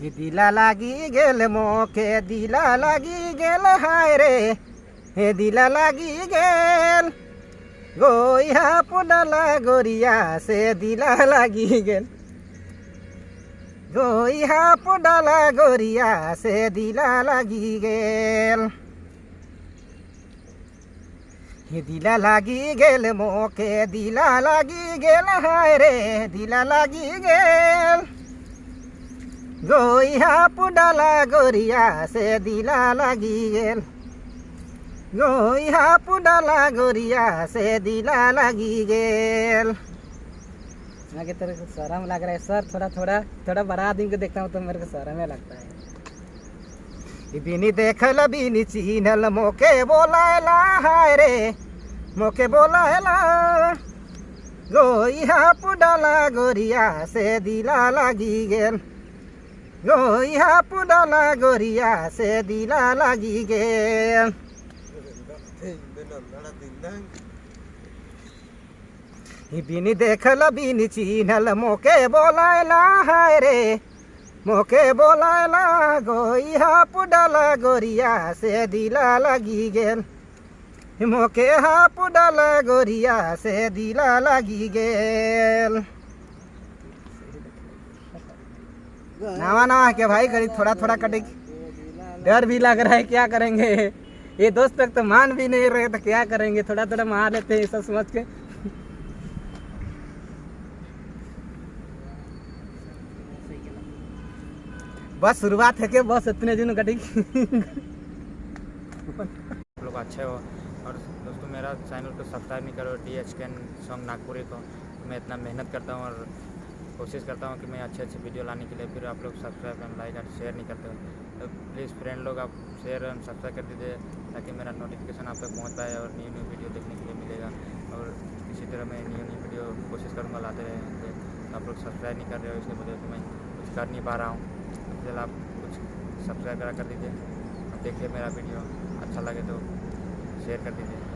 দিলা লাগি গেল মকে দিলা লাগি গেল, হায় রে। হে দিলা লাগি গেল গইহা পোডালা গরিয়া সে দিলা লাগি গেল। গইহা পোডালা গরিয়া সে দিলা লাগি গেল। হে দিলা লাগি গেল মকে দিলা লাগি গেল, হায় রে, দিলা লাগি গেল। गोइहा पुडला गोरिया से दिला लागी गेल। गोइहा पुडला गोरिया से दिला लगी गेल। आगे तेरे को शर्म लग रहा है सर थोड़ा थोड़ा थोड़ा बड़ा आदमी को देखता हूँ तो मेरे को शर्म ही लगता है। बिनी देखल बिनी चीनल मोके बोलायला हाय रे मोके बोलायला। गोइहा पुडला गोरिया से दिला लगी गेल। ইহা পুডলা গরিয়া সে দিলা লাগি গে। বিনি দেখল, বিনি চিনল, মোকে বলাইলা, হায় রে। মোকে বলাইলা গো ইহা পুডলা গরিয়া সে দিলা লাগি গেল মোকে হা পুডলা গরিয়া সে দিলা লাগি গেল नवा नवा के भाई? करी थोड़ा थोड़ा कटेगी। डर भी लग रहा है, क्या करेंगे? ये दोस्त तक तो मान भी नहीं रहे तो क्या करेंगे? थोड़ा थोड़ा मार लेते हैं सब समझ के। बस शुरुआत है कि बस इतने दिन कटेगी। लोग अच्छे हो। और दोस्तों, मेरा चैनल को सब्सक्राइब नहीं करो डी एच कैन सॉन्ग नागपुरी को। मैं इतना मेहनत करता हूँ और कोशिश करता हूँ कि मैं अच्छे अच्छे वीडियो लाने के लिए फिर आप लोग subscribe and like and share नहीं करते हो। तो प्लीज़ फ्रेंड लोग आप शेयर एंड सब्सक्राइब कर दीजिए ताकि मेरा नोटिफिकेशन आप तक पहुँच पाए और न्यू न्यू वीडियो देखने के लिए मिलेगा। और इसी तरह मैं न्यू न्यू वीडियो कोशिश करूँगा लाते रहेंगे तो आप लोग सब्सक्राइब नहीं कर रहे हो इसलिए वजह से मैं कुछ कर नहीं पा रहा हूँ। फ़िलहाल आप कुछ सब्सक्राइब करा कर दीजिए। देखिए मेरा वीडियो अच्छा लगे तो शेयर कर दीजिए।